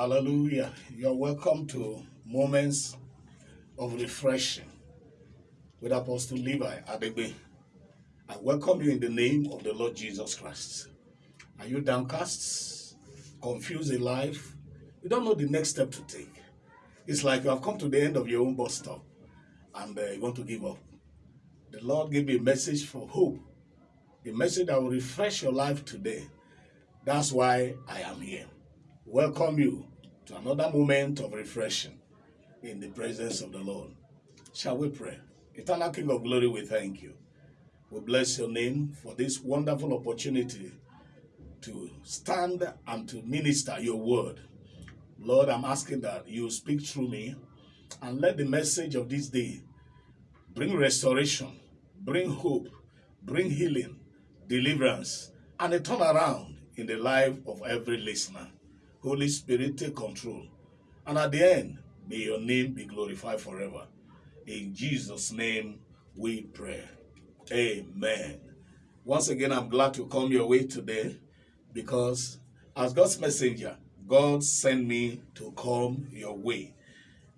Hallelujah. You're welcome to Moments of Refreshing with Apostle Levi Adegbe. I welcome you in the name of the Lord Jesus Christ. Are you downcast, confused in life? You don't know the next step to take. It's like you have come to the end of your own bus stop and uh, you want to give up. The Lord gave me a message for hope, a message that will refresh your life today. That's why I am here. Welcome you to another moment of refreshing in the presence of the Lord. Shall we pray? Eternal King of Glory, we thank you. We bless your name for this wonderful opportunity to stand and to minister your word. Lord, I'm asking that you speak through me and let the message of this day bring restoration, bring hope, bring healing, deliverance, and a turnaround in the life of every listener. Holy Spirit, take control. And at the end, may your name be glorified forever. In Jesus' name we pray. Amen. Once again, I'm glad to come your way today because as God's messenger, God sent me to come your way.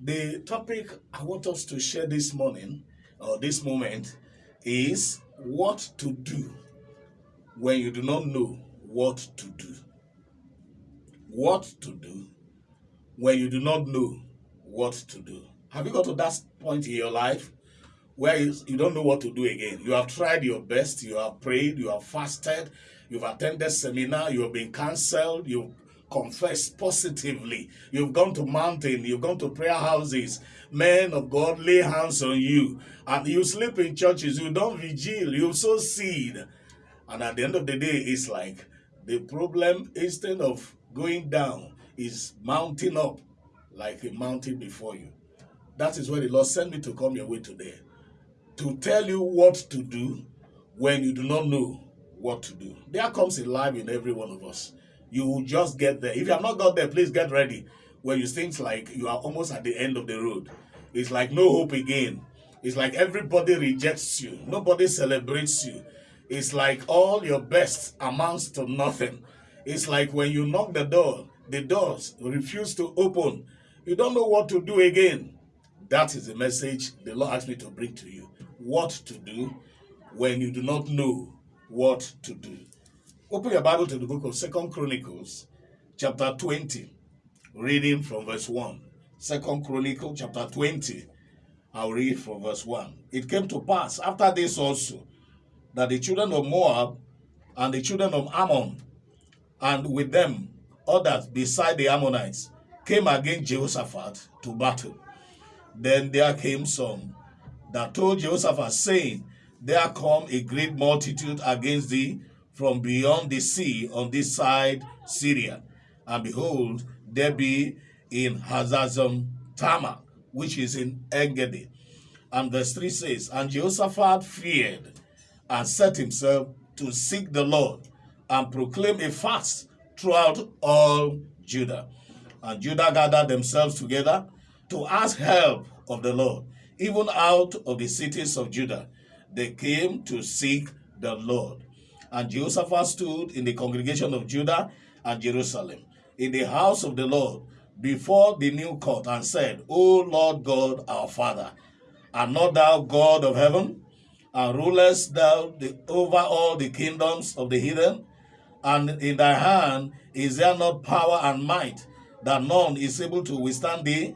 The topic I want us to share this morning or this moment is what to do when you do not know what to do. What to do when you do not know what to do. Have you got to that point in your life where you, don't know what to do again? You have tried your best, you have prayed, you have fasted, you've attended seminar, you have been cancelled, you've confessed positively, you've gone to mountain, you've gone to prayer houses, men of God lay hands on you, and you sleep in churches, you don't vigil, you sow seed. And at the end of the day, it's like the problem, instead of going down, is mounting up like a mountain before you. That is why the Lord sent me to come your way today. To tell you what to do when you do not know what to do. There comes a life in every one of us. You will just get there. If you have not got there, please get ready. When you think like you are almost at the end of the road. It's like no hope again. It's like everybody rejects you. Nobody celebrates you. It's like all your best amounts to nothing. It's like when you knock the door, the doors refuse to open. You don't know what to do again. That is the message the Lord asked me to bring to you. What to do when you do not know what to do. Open your Bible to the book of Second Chronicles, chapter 20, reading from verse 1. Second Chronicle, chapter 20. I'll read from verse 1. It came to pass after this also that the children of Moab and the children of Ammon, and with them others beside the Ammonites, came against Jehoshaphat to battle. Then there came some that told Jehoshaphat, saying, There come a great multitude against thee from beyond the sea on this side Syria. And behold, there be in Hazazon Tamar, which is in Engedi. And verse 3 says, And Jehoshaphat feared and set himself to seek the Lord and proclaim a fast throughout all Judah. And Judah gathered themselves together to ask help of the Lord. Even out of the cities of Judah, they came to seek the Lord. And Jehoshaphat stood in the congregation of Judah and Jerusalem, in the house of the Lord, before the new court, and said, O Lord God, our Father, art not thou God of heaven? And rulest thou the, over all the kingdoms of the heathen? And in thy hand is there not power and might, that none is able to withstand thee?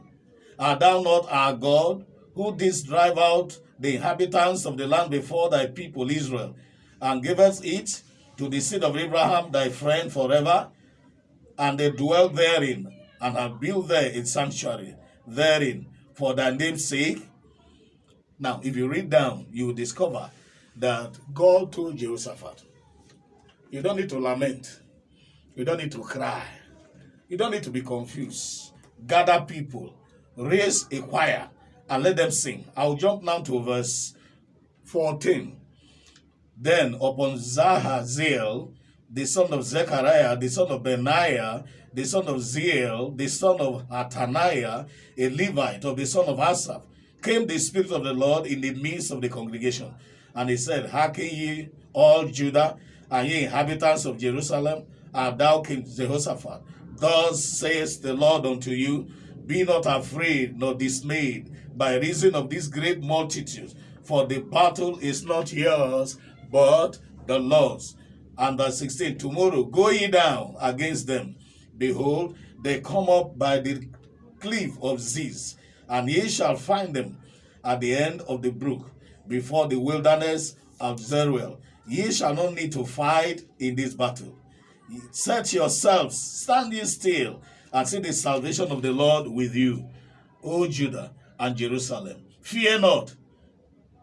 Art thou not our God, who didst drive out the inhabitants of the land before thy people Israel, and gavest it to the seed of Abraham thy friend forever? And they dwell therein, and have built there a sanctuary therein for thy name's sake. Now, if you read down, you will discover that God told Jehoshaphat, you don't need to lament. You don't need to cry. You don't need to be confused. Gather people, raise a choir, and let them sing. I'll jump now to verse 14. Then upon Jahaziel, the son of Zechariah, the son of Benaiah, the son of Ziel, the son of Ataniah, a Levite of the son of Asaph, came the Spirit of the Lord in the midst of the congregation. And he said, Hearken ye all Judah, and ye inhabitants of Jerusalem, and thou King Jehoshaphat, Thus says the Lord unto you, Be not afraid nor dismayed by reason of this great multitude, for the battle is not yours, but the Lord's. And verse 16, Tomorrow go ye down against them. Behold, they come up by the cliff of Ziz, and ye shall find them at the end of the brook, before the wilderness of Zeruel. Ye shall not need to fight in this battle. Set yourselves, stand ye still, and see the salvation of the Lord with you, O Judah and Jerusalem. Fear not,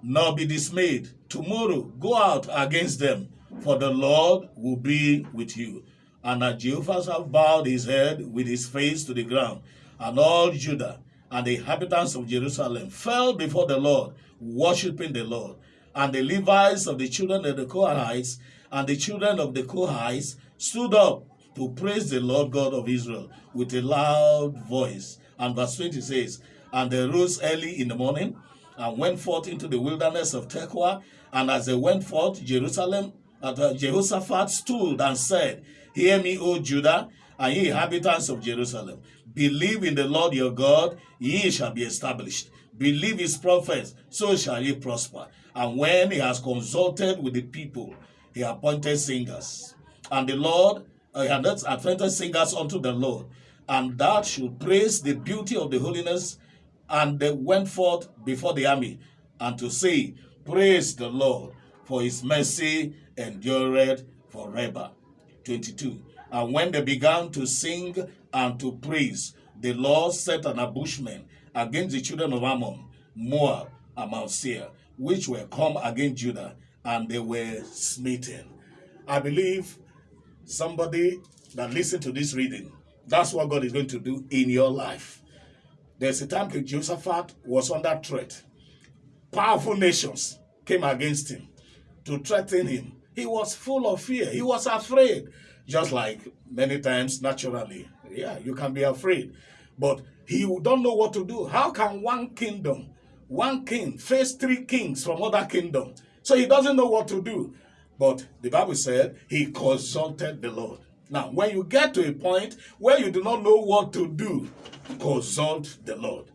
nor be dismayed. Tomorrow go out against them, for the Lord will be with you. And Jehoshaphat bowed his head with his face to the ground, and all Judah and the inhabitants of Jerusalem fell before the Lord, worshiping the Lord. And the Levites of the children of the Kohathites and the children of the Kohathites stood up to praise the Lord God of Israel with a loud voice. And verse 20 says, And they rose early in the morning and went forth into the wilderness of Tekoa. And as they went forth, Jerusalem, uh, Jehoshaphat stood and said, Hear me, O Judah, and ye inhabitants of Jerusalem. Believe in the Lord your God, ye shall be established. Believe his prophets, so shall he prosper. And when he has consulted with the people, he appointed singers. And the Lord, uh, he had appointed singers unto the Lord. And that should praise the beauty of the holiness. And they went forth before the army, and to say, Praise the Lord, for his mercy endureth forever. 22. And when they began to sing and to praise, the Lord set an ambushment against the children of Ammon, Moab, and Mount Seir, which were come against Judah, and they were smitten. I believe somebody that listened to this reading, that's what God is going to do in your life. There's a time King Jehoshaphat was under threat. Powerful nations came against him to threaten him. He was full of fear. He was afraid. Just like many times, naturally. Yeah, you can be afraid. But he don't know what to do. How can one kingdom, one king, face three kings from other kingdom? So he doesn't know what to do. But the Bible said he consulted the Lord. Now, when you get to a point where you do not know what to do, consult the Lord.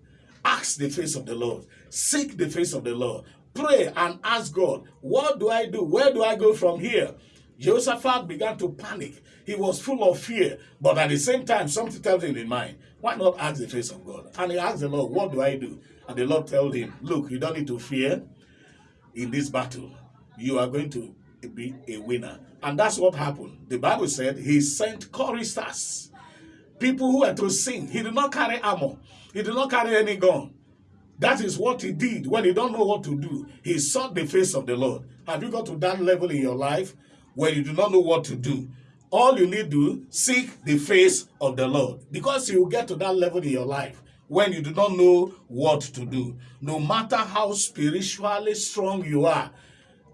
Ask the face of the Lord. Seek the face of the Lord. Pray and ask God, what do I do? Where do I go from here? Jehoshaphat began to panic. He was full of fear, but at the same time, something tells him in mind, why not ask the face of God? And he asked the Lord, what do I do? And the Lord told him, look, you don't need to fear in this battle. You are going to be a winner. And that's what happened. The Bible said he sent choristers, people who were to sing. He did not carry armor. He did not carry any gun. That is what he did when he don't know what to do. He sought the face of the Lord. Have you got to that level in your life where you do not know what to do. All you need to seek the face of the Lord because you will get to that level in your life when you do not know what to do. No matter how spiritually strong you are,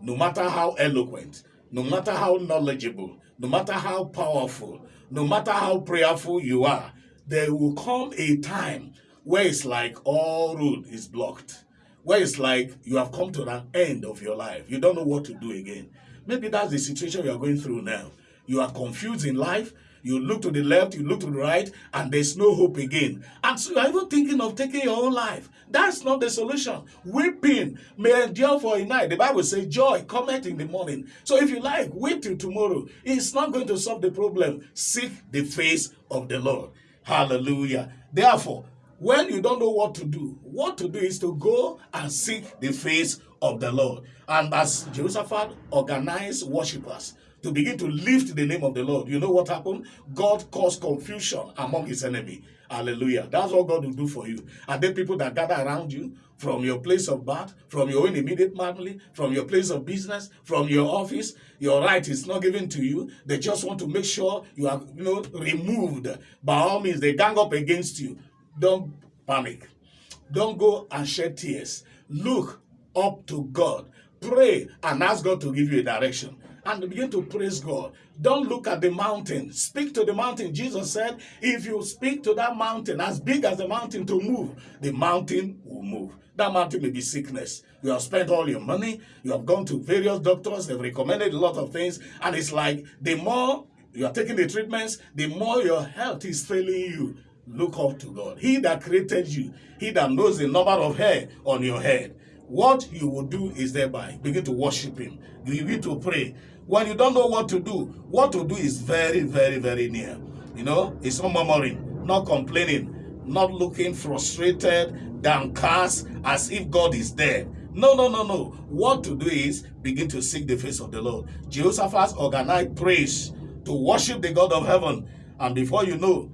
no matter how eloquent, no matter how knowledgeable, no matter how powerful, no matter how prayerful you are, there will come a time where it's like all road is blocked, where it's like you have come to an end of your life. You don't know what to do again. Maybe that's the situation you are going through now. You are confused in life. You look to the left, you look to the right, and there's no hope again. And so you're even thinking of taking your own life. That's not the solution. Weeping may endure for a night. The Bible says joy cometh in the morning. So if you like, wait till tomorrow. It's not going to solve the problem. Seek the face of the Lord. Hallelujah. Therefore, when you don't know what to do, what to do is to go and seek the face of the Lord. And as Jehoshaphat organized worshippers to begin to lift the name of the Lord, you know what happened? God caused confusion among his enemy. Hallelujah. That's what God will do for you. Are there people that gather around you from your place of birth, from your own immediate family, from your place of business, from your office? Your right is not given to you. They just want to make sure you are you know, removed. By all means, they gang up against you. Don't panic. Don't go and shed tears. Look up to God. Pray and ask God to give you a direction. And begin to praise God. Don't look at the mountain. Speak to the mountain. Jesus said, if you speak to that mountain, as big as the mountain to move, the mountain will move. That mountain may be sickness. You have spent all your money. You have gone to various doctors. They've recommended a lot of things. And it's like the more you are taking the treatments, the more your health is failing you. Look up to God. He that created you, he that knows the number of hair on your head. What you will do is thereby begin to worship him. You begin to pray. When you don't know what to do, what to do is very, very, very near. You know, it's not murmuring, not complaining, not looking frustrated, downcast, as if God is dead. No, no, no, no. What to do is begin to seek the face of the Lord. Jehoshaphat organized praise to worship the God of heaven. And before you know,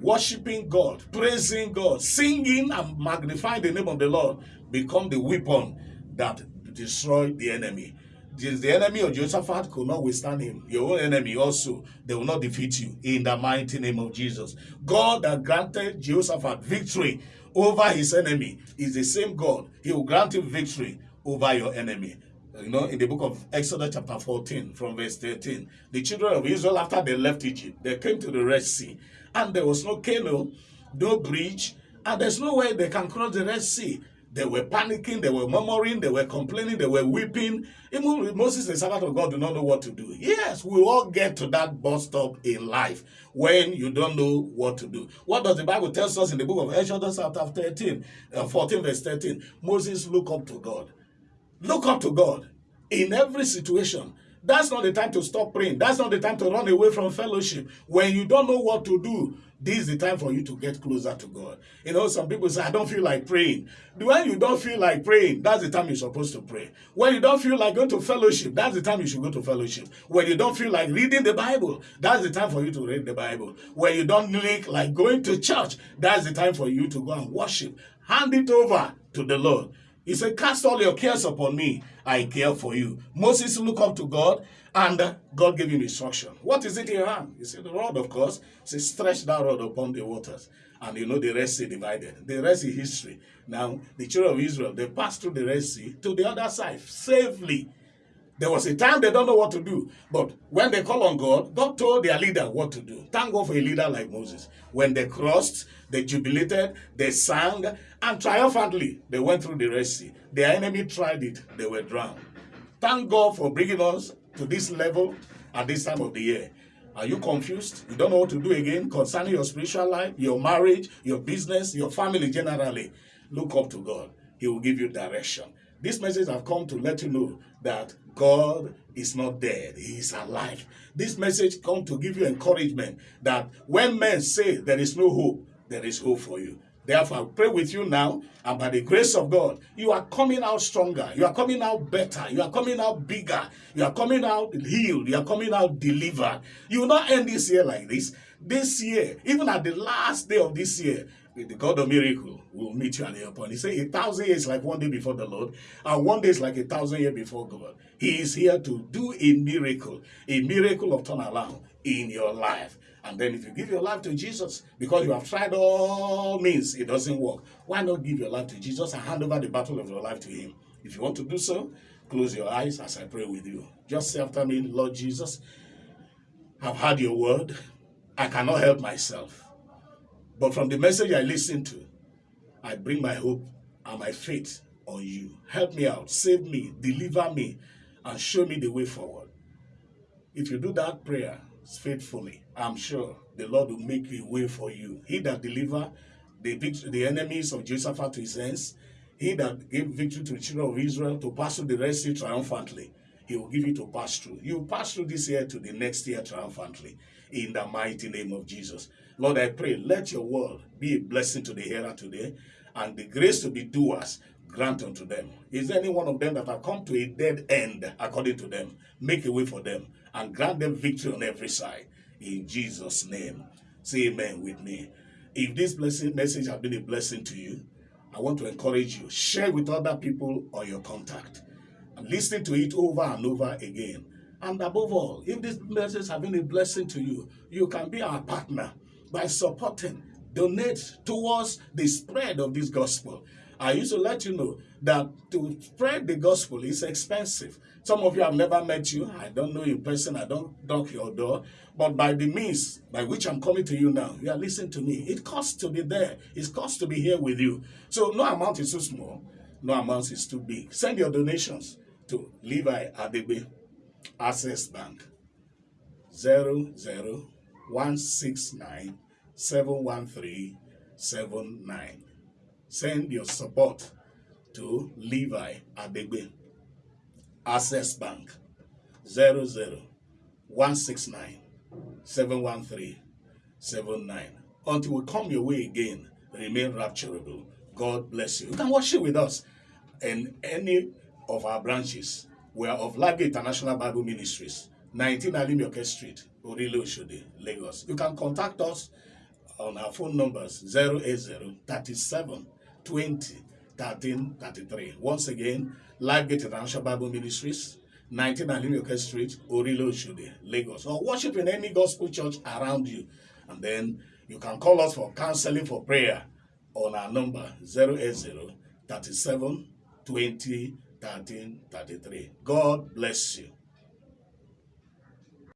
worshiping God, praising God, singing and magnifying the name of the Lord become the weapon that destroy the enemy. The enemy of Jehoshaphat could not withstand him. Your own enemy also, they will not defeat you in the mighty name of Jesus. God that granted Jehoshaphat victory over his enemy is the same God. He will grant him victory over your enemy. You know, in the book of Exodus chapter 14 from verse 13, the children of Israel, after they left Egypt, they came to the Red Sea and there was no canoe, no bridge, and there's no way they can cross the Red Sea. They were panicking, they were murmuring, they were complaining, they were weeping. Even Moses, the servant of God, do not know what to do. Yes, we all get to that bus stop in life when you don't know what to do. What does the Bible tell us in the book of Exodus chapter 13, uh, 14 verse 13? Moses look up to God. Look up to God in every situation. That's not the time to stop praying. That's not the time to run away from fellowship. When you don't know what to do, this is the time for you to get closer to God. You know, some people say, I don't feel like praying. When you don't feel like praying, that's the time you're supposed to pray. When you don't feel like going to fellowship, that's the time you should go to fellowship. When you don't feel like reading the Bible, that's the time for you to read the Bible. When you don't like, like going to church, that's the time for you to go and worship. Hand it over to the Lord. He said, Cast all your cares upon me. I care for you. Moses looked up to God, and uh, God gave him instruction. What is it in your hand? He said, The rod, of course. He said, Stretch that rod upon the waters. And you know, the Red Sea divided. The rest is history. Now, the children of Israel, they passed through the Red Sea to the other side safely. There was a time they don't know what to do. But when they call on God, God told their leader what to do. Thank God for a leader like Moses. When they crossed, they jubilated, they sang, and triumphantly they went through the Red Sea. Their enemy tried it, they were drowned. Thank God for bringing us to this level at this time of the year. Are you confused? You don't know what to do again concerning your spiritual life, your marriage, your business, your family generally. Look up to God. He will give you direction. This message I've come to let you know that God is not dead. He is alive. This message come to give you encouragement that when men say there is no hope, there is hope for you. Therefore, I pray with you now, and by the grace of God, you are coming out stronger. You are coming out better. You are coming out bigger. You are coming out healed. You are coming out delivered. You will not end this year like this. This year, even at the last day of this year, the God of miracle will meet you at the airport. He said a thousand years like one day before the Lord, and one day is like a thousand years before God. He is here to do a miracle, a miracle of turnaround in your life. And then if you give your life to Jesus, because you have tried all means, it doesn't work. Why not give your life to Jesus and hand over the battle of your life to him? If you want to do so, close your eyes as I pray with you. Just say after me, Lord Jesus, I've heard your word. I cannot help myself. But from the message I listened to, I bring my hope and my faith on you. Help me out, save me, deliver me, and show me the way forward. If you do that prayer faithfully, I'm sure the Lord will make a way for you. He that deliver the, the enemies of Joseph to his hands, he that gave victory to the children of Israel to pass through the Red Sea triumphantly, he will give you to pass through. You pass through this year to the next year triumphantly in the mighty name of Jesus. Lord, I pray, let your word be a blessing to the hearer today and the grace to be doers grant unto them. Is there any one of them that have come to a dead end according to them? Make a way for them and grant them victory on every side. In Jesus' name. Say amen with me. If this blessing message has been a blessing to you, I want to encourage you. Share with other people or your contact. And listen to it over and over again. And above all, if this message has been a blessing to you, you can be our partner by supporting, donate towards the spread of this gospel. I used to let you know that to spread the gospel is expensive. Some of you have never met you. I don't know you person. I don't knock your door. But by the means by which I'm coming to you now, you are listening to me. It costs to be there. It costs to be here with you. So no amount is too small. No amount is too big. Send your donations to Levi Adebe, Access Bank, 00169 713 79. Send your support to Levi Adegbe. Access Bank 00169 713 79. Until we come your way again, remain rapturable. God bless you. You can worship with us in any of our branches. We are of Lagos International Bible Ministries, 19 Alimioke Street, Orile Oshodi, Lagos. You can contact us on our phone numbers 080 37 20 13 33. Once again, Lagos International Bible Ministries, 19 Alimioke Street, Orile Oshodi, Lagos. Or worship in any gospel church around you. And then you can call us for counseling for prayer on our number 080 37 20 13 33. God bless you.